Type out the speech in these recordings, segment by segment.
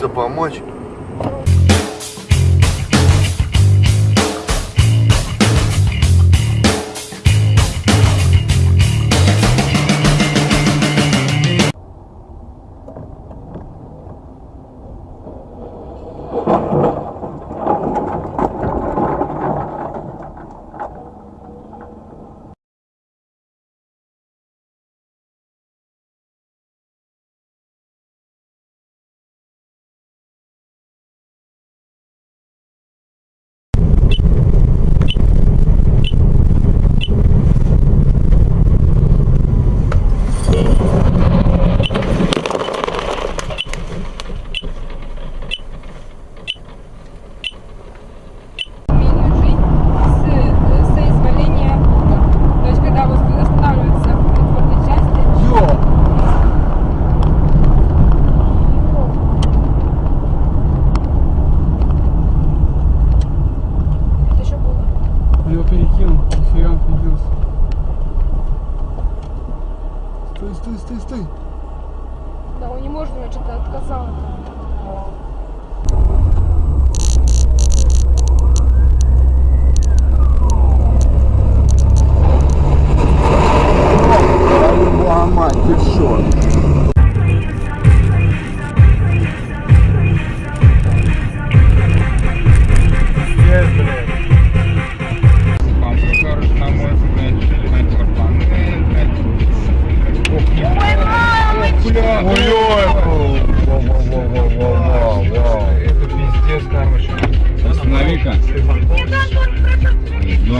Остановиться, помочь? Его перекинул, нифига придется. Стой, стой, стой, стой. Да, он не может, что-то отказал.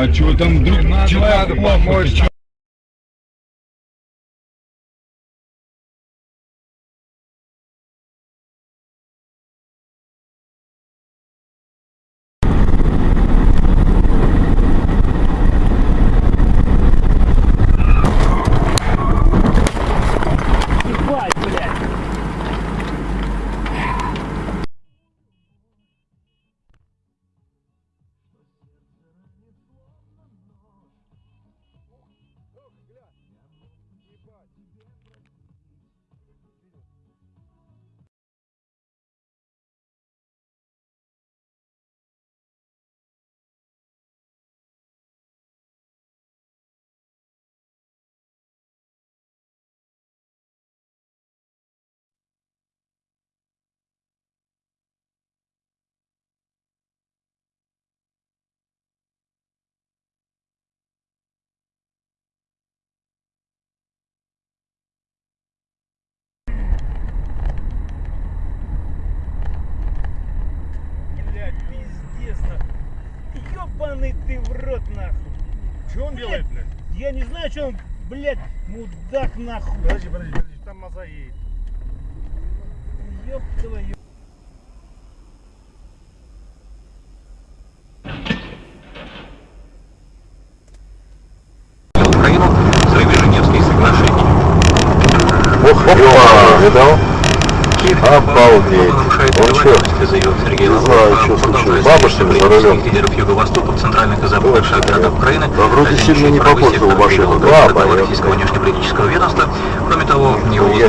А чего там вдруг надо помочь? Блядь, Ёбаный ты в рот, нахуй. Что он делает, блядь? Я не знаю, что он, блядь, мудак, нахуй. Подожди, подожди, подожди, там маза едет. Ёб твою. Украину взрыве Женевских соглашений. Ох, опа, видал? Обалдеть. Он заявил Сергей Не знаю, что случилось. встречи за рулем. лидеров Юго-Востока центральных и западных городах Украины. Да, вроде сильно не попортил сектор машину. Да, понятно. российского внешнеполитического ведомства. Кроме того, его Я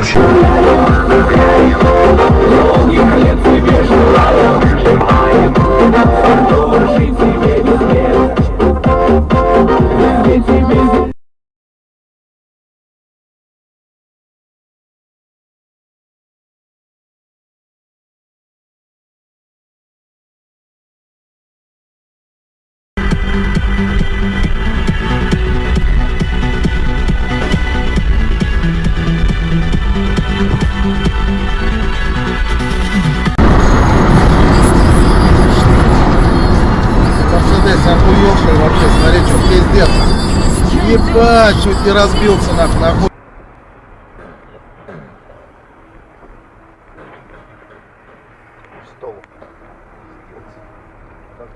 Мерседес охуевший вообще, смотри, что пиздец. Ебать, чуть не разбился нахуй, нахуй. Стол.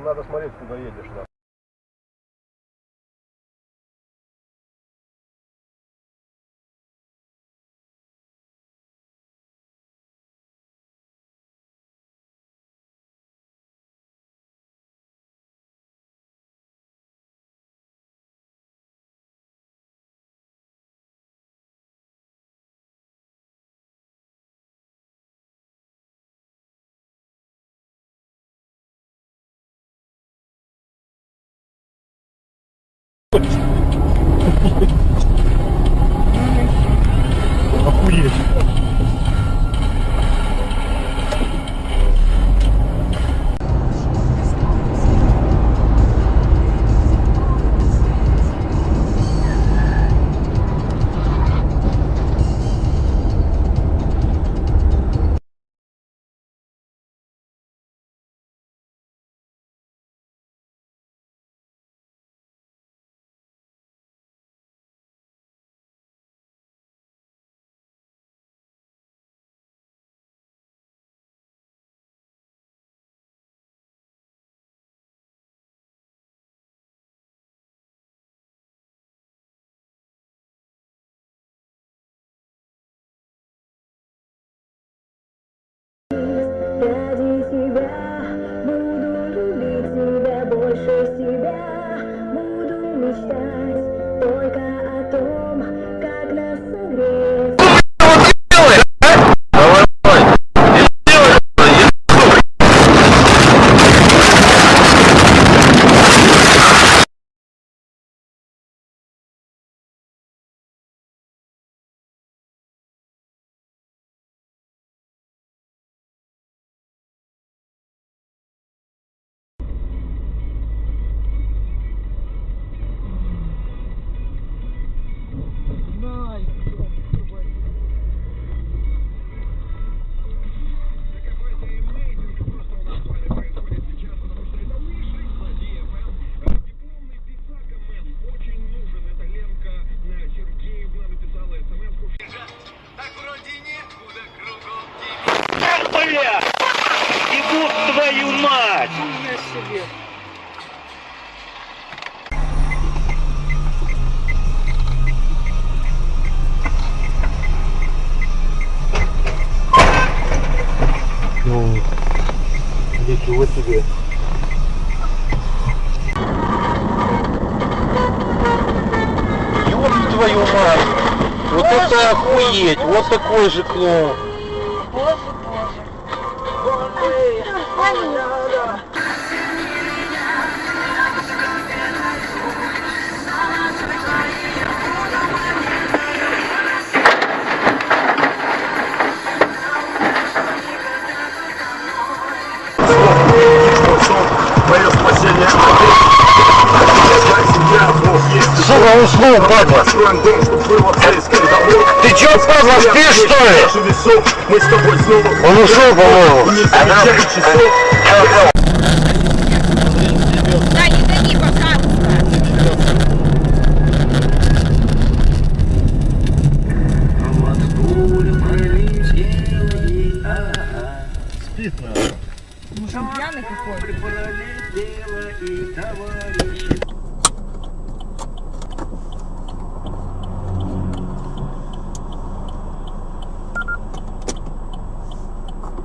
Надо смотреть, куда едешь, да. Охуеть. Бля! Ебут твою мать! Ничего себе. Ёб твою мать! Вот это охуеть! Вот такой же клоун! Падла! Ты чё, падла, спишь, что ли? Он ушел, по-моему. Да, не гони, пожалуйста. Мужик пьяный какой?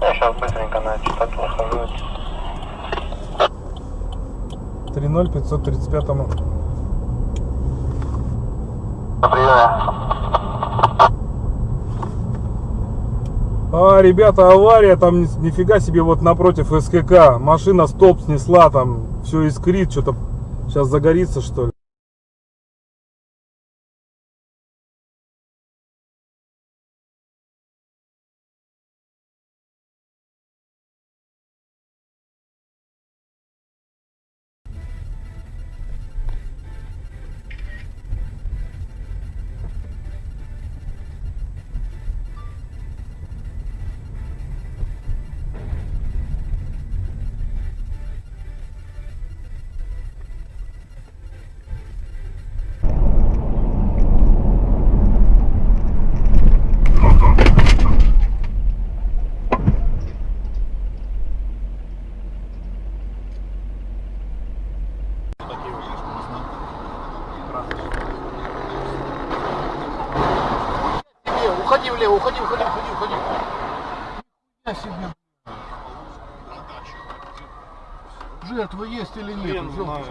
Я сейчас быстренько на частоту хожу. 3-0 535 А, ребята, авария, там ни- нифига себе вот напротив СКК. Машина стоп снесла, там все искрит, что-то сейчас загорится, что ли. Уходи влево, уходи, уходи, уходи, уходи. Я себе. Жертва есть или нет? Жертва.